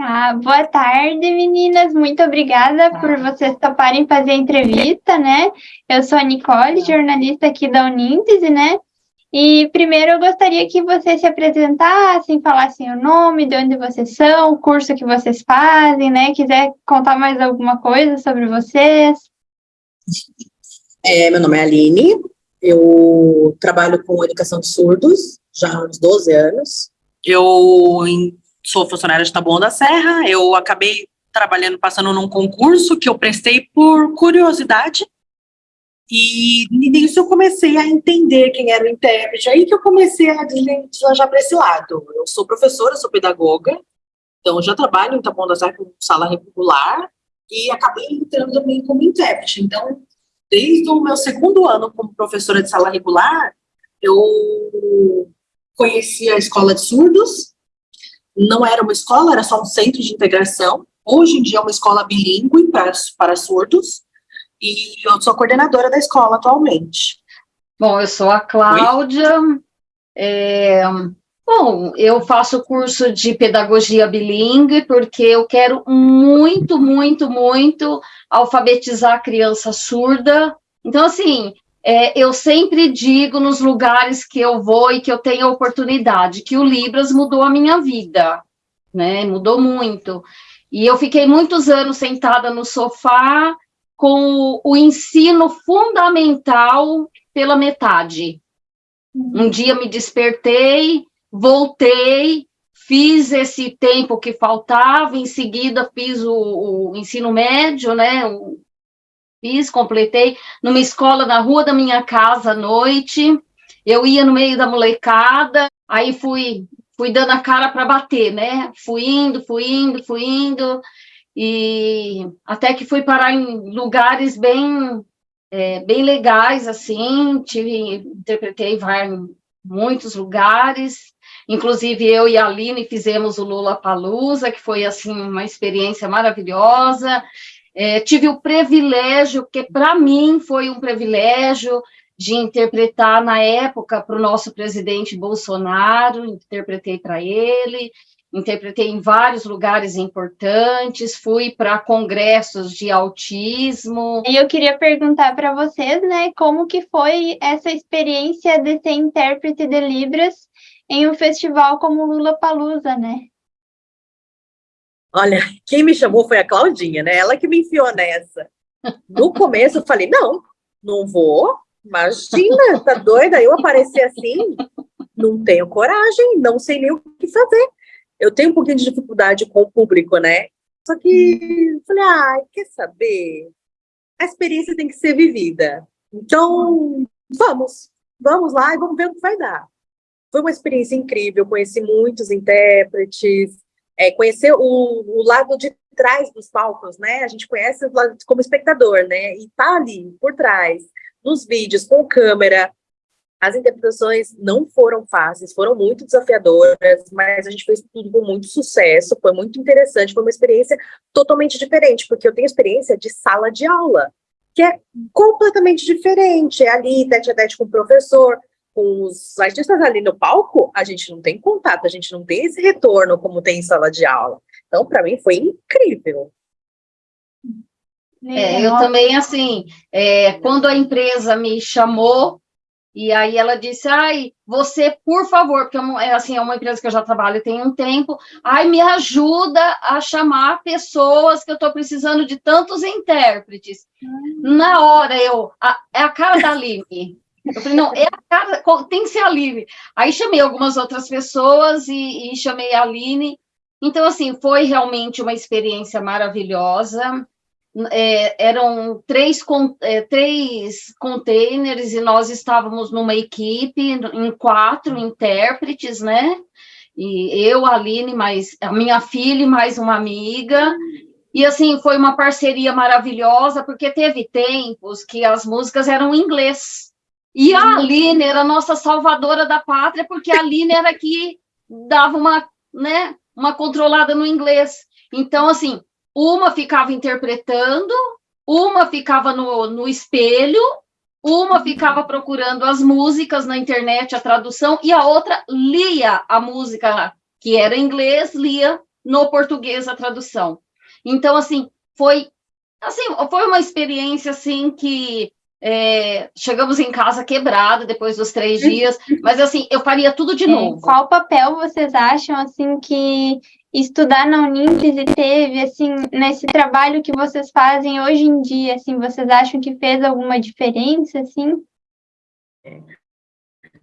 Ah, boa tarde, meninas. Muito obrigada por vocês toparem fazer a entrevista, né? Eu sou a Nicole, jornalista aqui da Uníntese, né? E primeiro eu gostaria que vocês se apresentassem, falassem o nome, de onde vocês são, o curso que vocês fazem, né? Quiser contar mais alguma coisa sobre vocês. É, meu nome é Aline, eu trabalho com educação de surdos já há uns 12 anos. Eu sou funcionária de Taboão da Serra, eu acabei trabalhando, passando num concurso que eu prestei por curiosidade, e nisso eu comecei a entender quem era o intérprete, aí que eu comecei a deslanjar para esse lado. Eu sou professora, sou pedagoga, então já trabalho em Taboão da Serra com sala regular, e acabei entrando também como intérprete. Então, desde o meu segundo ano como professora de sala regular, eu conheci a escola de surdos, não era uma escola, era só um centro de integração. Hoje em dia é uma escola bilíngue para, para surdos. E eu sou coordenadora da escola atualmente. Bom, eu sou a Cláudia. É, bom, eu faço curso de pedagogia bilíngue porque eu quero muito, muito, muito alfabetizar a criança surda. Então, assim, é, eu sempre digo nos lugares que eu vou e que eu tenho a oportunidade, que o Libras mudou a minha vida, né? Mudou muito. E eu fiquei muitos anos sentada no sofá com o ensino fundamental pela metade. Um dia me despertei, voltei, fiz esse tempo que faltava, em seguida fiz o, o ensino médio, né, o Fiz, completei numa escola na rua da minha casa à noite. Eu ia no meio da molecada, aí fui fui dando a cara para bater, né? Fui indo, fui indo, fui indo, e até que fui parar em lugares bem é, bem legais, assim, tive, interpretei em muitos lugares, inclusive eu e a Aline fizemos o Lula Palusa, que foi, assim, uma experiência maravilhosa, é, tive o privilégio, que para mim foi um privilégio, de interpretar na época para o nosso presidente Bolsonaro, interpretei para ele, interpretei em vários lugares importantes, fui para congressos de autismo. E eu queria perguntar para vocês, né, como que foi essa experiência de ser intérprete de Libras em um festival como Lula Palusa, né? Olha, quem me chamou foi a Claudinha, né? Ela que me enfiou nessa. No começo eu falei, não, não vou, imagina, tá doida? Eu aparecer assim, não tenho coragem, não sei nem o que fazer. Eu tenho um pouquinho de dificuldade com o público, né? Só que falei, ah, quer saber? A experiência tem que ser vivida. Então, vamos, vamos lá e vamos ver o que vai dar. Foi uma experiência incrível, conheci muitos intérpretes, é, conhecer o, o, lado de trás dos palcos, né? A gente conhece como espectador, né? E tá ali, por trás, nos vídeos, com câmera. As interpretações não foram fáceis, foram muito desafiadoras, mas a gente fez tudo com muito sucesso, foi muito interessante, foi uma experiência totalmente diferente, porque eu tenho experiência de sala de aula, que é completamente diferente, é ali, tete a tete com o professor, com os artistas ali no palco, a gente não tem contato, a gente não tem esse retorno como tem em sala de aula. Então, para mim, foi incrível. É, eu também, assim, é, quando a empresa me chamou, e aí ela disse, ai, você, por favor, porque é, assim, é uma empresa que eu já trabalho tem um tempo, ai, me ajuda a chamar pessoas que eu estou precisando de tantos intérpretes. Hum. Na hora, eu, a, é a cara da Aline, eu falei, não, é a tem que ser a Aline. Aí chamei algumas outras pessoas e, e chamei a Aline. Então, assim, foi realmente uma experiência maravilhosa. É, eram três, é, três containers e nós estávamos numa equipe, em quatro intérpretes, né? E eu, a Aline, mais a minha filha e mais uma amiga. E, assim, foi uma parceria maravilhosa, porque teve tempos que as músicas eram em inglês. E a Aline era a nossa salvadora da pátria, porque a Aline era que dava uma, né, uma controlada no inglês. Então, assim, uma ficava interpretando, uma ficava no, no espelho, uma ficava procurando as músicas na internet, a tradução, e a outra lia a música que era em inglês, lia no português a tradução. Então, assim, foi assim, foi uma experiência assim que é, chegamos em casa quebrado depois dos três dias, mas assim, eu faria tudo de é, novo. Qual papel vocês acham assim que estudar na Unintes teve assim nesse trabalho que vocês fazem hoje em dia? Assim, vocês acham que fez alguma diferença assim?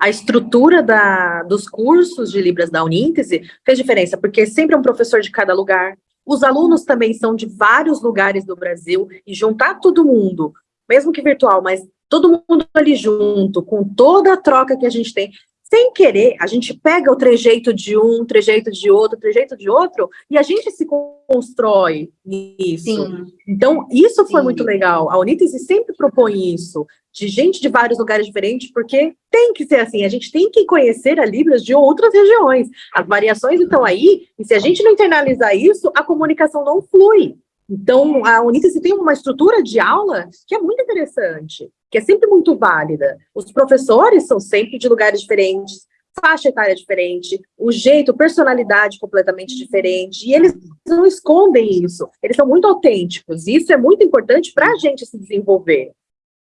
A estrutura da, dos cursos de Libras da Uníntese fez diferença, porque sempre é um professor de cada lugar. Os alunos também são de vários lugares do Brasil, e juntar todo mundo mesmo que virtual, mas todo mundo ali junto, com toda a troca que a gente tem, sem querer, a gente pega o trejeito de um, trejeito de outro, trejeito de outro, e a gente se constrói nisso. Sim. Então, isso foi Sim. muito legal. A Unítese sempre propõe isso, de gente de vários lugares diferentes, porque tem que ser assim, a gente tem que conhecer a Libras de outras regiões. As variações estão aí, e se a gente não internalizar isso, a comunicação não flui. Então, a Uníntese tem uma estrutura de aula que é muito interessante, que é sempre muito válida. Os professores são sempre de lugares diferentes, faixa etária diferente, o jeito, personalidade completamente diferente, e eles não escondem isso, eles são muito autênticos, e isso é muito importante para a gente se desenvolver.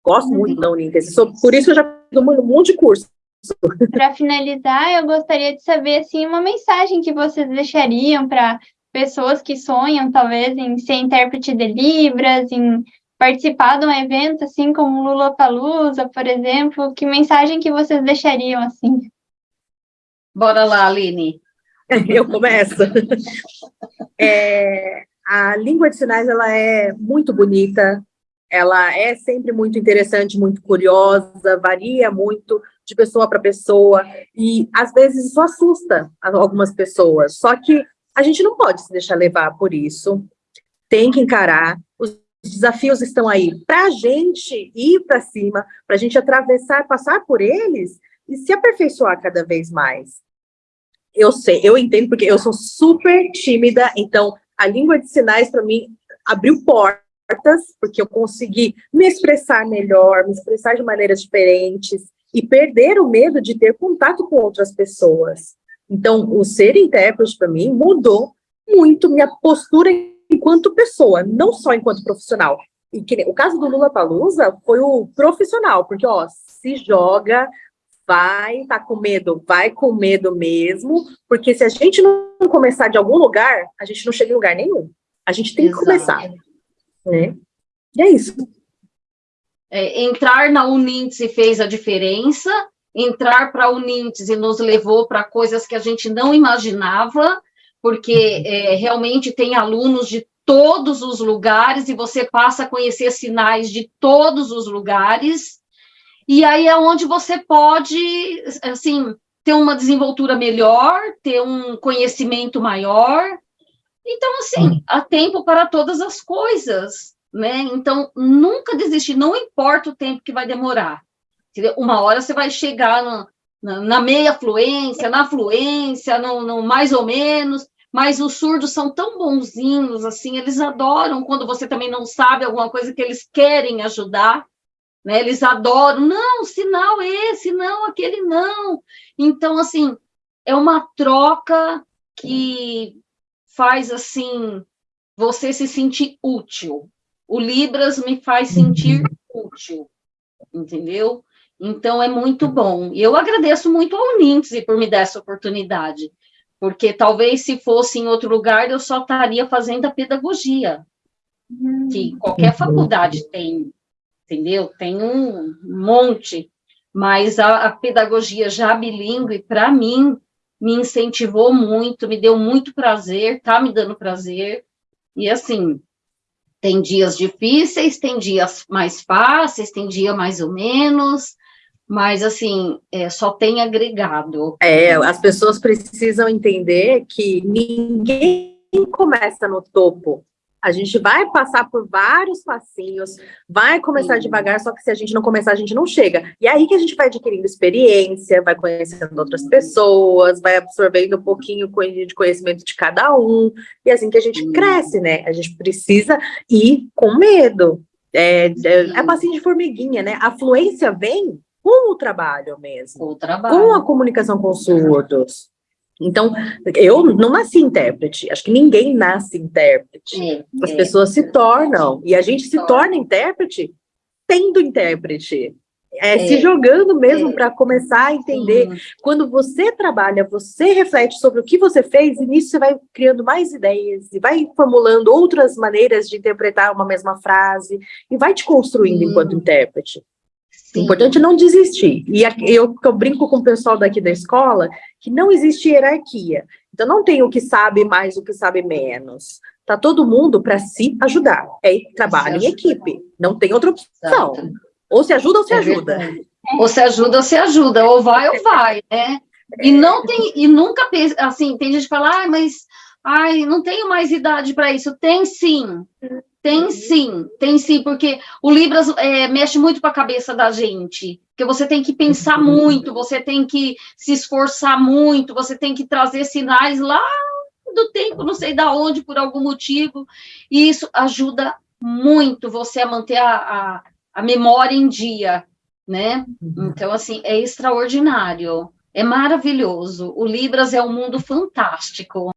Gosto muito da Uníntese, por isso eu já fiz um monte de curso. Para finalizar, eu gostaria de saber assim, uma mensagem que vocês deixariam para pessoas que sonham, talvez, em ser intérprete de Libras, em participar de um evento, assim, como Lula Palusa, por exemplo, que mensagem que vocês deixariam, assim? Bora lá, Aline. Eu começo. É, a língua de sinais, ela é muito bonita, ela é sempre muito interessante, muito curiosa, varia muito de pessoa para pessoa, e às vezes isso assusta algumas pessoas, só que a gente não pode se deixar levar por isso, tem que encarar, os desafios estão aí para a gente ir para cima, para a gente atravessar, passar por eles e se aperfeiçoar cada vez mais. Eu sei, eu entendo, porque eu sou super tímida, então a língua de sinais, para mim, abriu portas, porque eu consegui me expressar melhor, me expressar de maneiras diferentes, e perder o medo de ter contato com outras pessoas. Então, o ser intérprete, para mim, mudou muito minha postura enquanto pessoa, não só enquanto profissional. E que, o caso do Lula Palusa foi o profissional, porque, ó, se joga, vai, tá com medo, vai com medo mesmo, porque se a gente não começar de algum lugar, a gente não chega em lugar nenhum. A gente tem Exato. que começar. Né? E é isso. É, entrar na Uninse fez a diferença, entrar para o Uníntese nos levou para coisas que a gente não imaginava, porque uhum. é, realmente tem alunos de todos os lugares e você passa a conhecer sinais de todos os lugares, e aí é onde você pode, assim, ter uma desenvoltura melhor, ter um conhecimento maior. Então, assim, uhum. há tempo para todas as coisas, né? Então, nunca desistir, não importa o tempo que vai demorar. Uma hora você vai chegar no, na, na, meia fluência, na fluência, no, no, mais ou menos, mas os surdos são tão bonzinhos, assim, eles adoram quando você também não sabe alguma coisa que eles querem ajudar, né? Eles adoram, não, sinal esse, não, aquele não. Então, assim, é uma troca que faz, assim, você se sentir útil. O Libras me faz sentir útil, entendeu? Então, é muito bom. E eu agradeço muito ao Nintes por me dar essa oportunidade, porque talvez se fosse em outro lugar, eu só estaria fazendo a pedagogia, que qualquer uhum. faculdade tem, entendeu? Tem um monte, mas a, a pedagogia já bilíngue, para mim, me incentivou muito, me deu muito prazer, tá me dando prazer, e assim, tem dias difíceis, tem dias mais fáceis, tem dia mais ou menos, mas assim, é, só tem agregado. É, as pessoas precisam entender que ninguém começa no topo. A gente vai passar por vários passinhos, vai começar Sim. devagar, só que se a gente não começar, a gente não chega. E é aí que a gente vai adquirindo experiência, vai conhecendo outras pessoas, vai absorvendo um pouquinho de conhecimento de cada um, e é assim que a gente Sim. cresce, né? A gente precisa ir com medo. É, é, é passinho de formiguinha, né? A fluência vem com o trabalho mesmo. Com o trabalho. Com a comunicação com os surdos. Então, eu não nasci intérprete, acho que ninguém nasce intérprete. É, As é. pessoas se tornam, e a gente se torna intérprete tendo intérprete. É, se É. jogando mesmo É. para começar a entender. Sim. Quando você trabalha, você reflete sobre o que você fez, e nisso você vai criando mais ideias, e vai formulando outras maneiras de interpretar uma mesma frase, e vai te construindo Sim. enquanto intérprete. O Sim. importante é não desistir. E eu, eu brinco com o pessoal daqui da escola que não existe hierarquia. Então não tem o que sabe mais, o que sabe menos. Tá todo mundo para se ajudar. É trabalho em equipe. Não tem outra opção. Exato. Ou se ajuda ou se É ajuda. verdade. Ou se ajuda ou se ajuda, ou vai ou vai, né? E não tem, e nunca pensa, assim, tem gente que fala, ah, mas ai, não tenho mais idade para isso. Tem sim, tem sim, tem sim, porque o Libras é, mexe muito com a cabeça da gente. Porque você tem que pensar muito, você tem que se esforçar muito, você tem que trazer sinais lá do tempo, não sei da onde, por algum motivo. E isso ajuda muito você a manter a, a, a memória em dia, né? Então, assim, é extraordinário, é maravilhoso. O Libras é um mundo fantástico.